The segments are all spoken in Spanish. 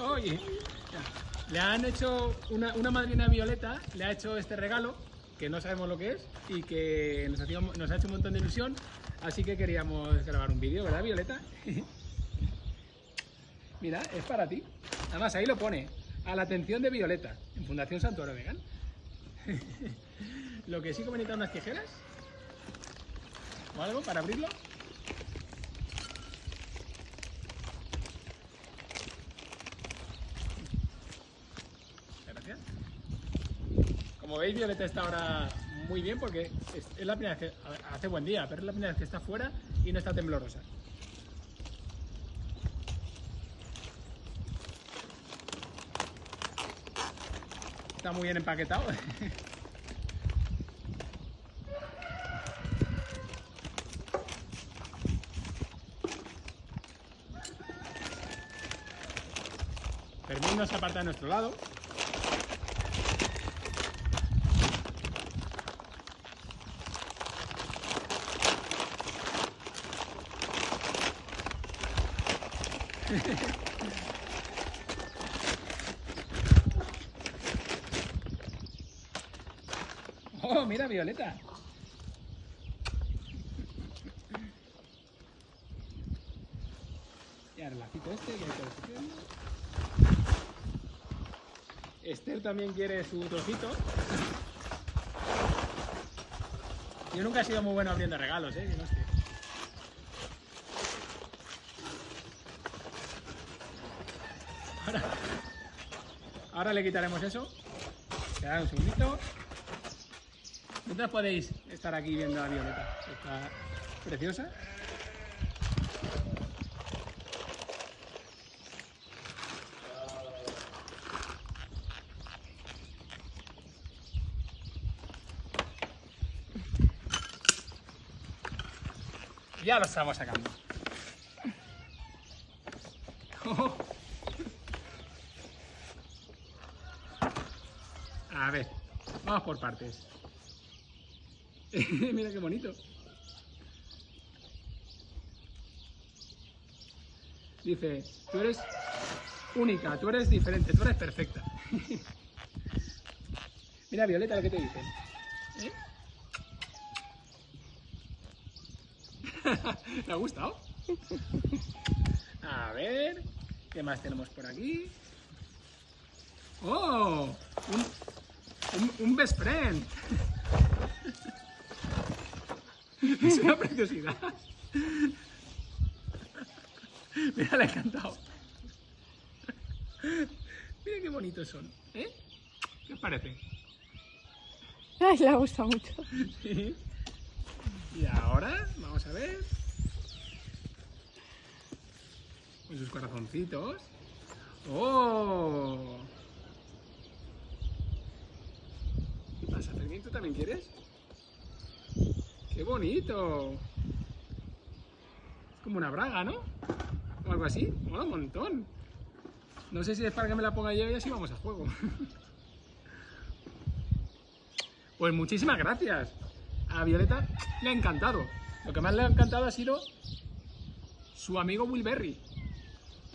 Oye, le han hecho una, madrina violeta, le ha hecho este regalo, que no sabemos lo que es, y que nos ha hecho un montón de ilusión, así que queríamos grabar un vídeo, ¿verdad, Violeta? Mira, es para ti. Además, ahí lo pone, a la atención de Violeta, en Fundación Santuario Vegan. lo que sí que me necesitan unas tijeras, o algo para abrirlo. Gracias. Como veis, Violeta está ahora muy bien porque es, la primera vez que hace buen día, pero es la primera vez que está fuera y no está temblorosa. Está muy bien empaquetado. Fermín nos aparta de nuestro lado. Oh, mira, Violeta. Y ahora el lacito este que hay que. Esther también quiere su trocito. Yo nunca he sido muy bueno abriendo regalos, ¿eh? Que no sé. Ahora le quitaremos eso. Esperad un segundito. Mientras podéis estar aquí viendo a Violeta. Está preciosa. Ya lo estamos sacando. A ver, vamos por partes. Mira qué bonito. Dice, tú eres única, tú eres diferente, tú eres perfecta. Mira, Violeta, lo que te dice. ¿Eh? ¿Te ha gustado? A ver, ¿qué más tenemos por aquí? ¡Oh! Un, un, un best friend. Es una preciosidad. Mira, le ha encantado. Mira qué bonitos son. ¿Eh? ¿Qué os parece? Ay, le gusta mucho. Sí. Y ahora, vamos a ver. Con sus corazoncitos. ¡Oh! ¿Qué pasa, Fermín? ¿Tú también quieres? ¡Qué bonito! Es como una braga, ¿no? O algo así. Mola un montón. No sé si es para que me la ponga yo y así vamos a juego. Pues muchísimas gracias. A Violeta le ha encantado. Lo que más le ha encantado ha sido su amigo Wilberry.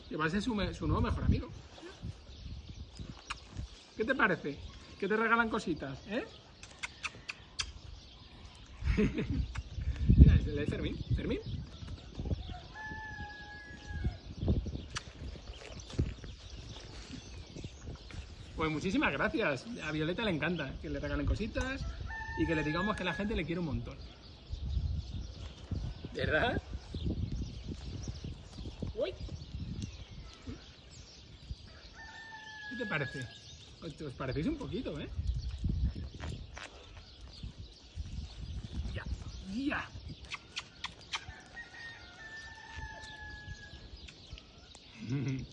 Que va a ser su, su nuevo mejor amigo. ¿Qué te parece? Que te regalan cositas, ¿eh? Mira, es el de Fermín. ¿Fermín? Pues muchísimas gracias. A Violeta le encanta que le regalen cositas y que le digamos que la gente le quiere un montón. ¿Verdad? Uy. ¿Qué te parece? Os, os parecéis un poquito, ¿eh? 哎呀嗯嗯。